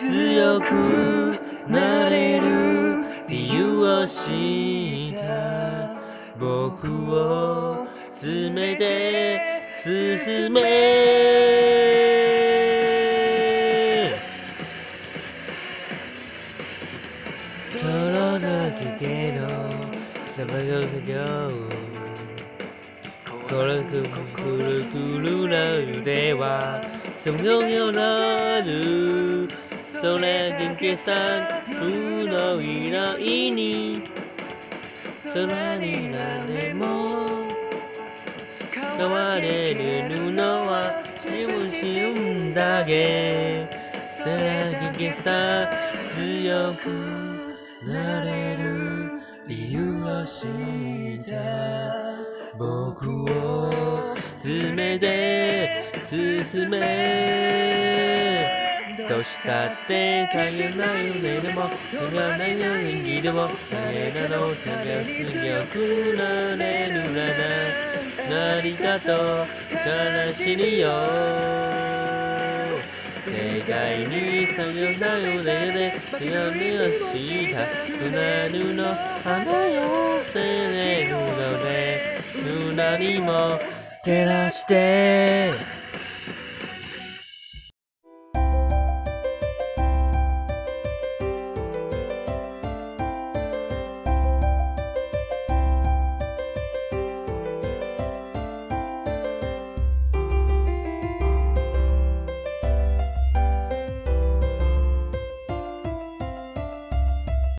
強くなれる理由を知った僕を詰めて進め。遠のきけどさまよせよコルクくるくるな腕はそのようなる。それ元気さ不の未来に。空に何でも。変われる布は自分自分だけ。さらぎさ強くなれる理由を知った僕を詰めて進め。どうしたって大変な夢でもそがないの演技でも大変なの強くなれるな。ら成田と悲しみよ。世界にさよなよで手紙をした船るの花よせれるので何も照らして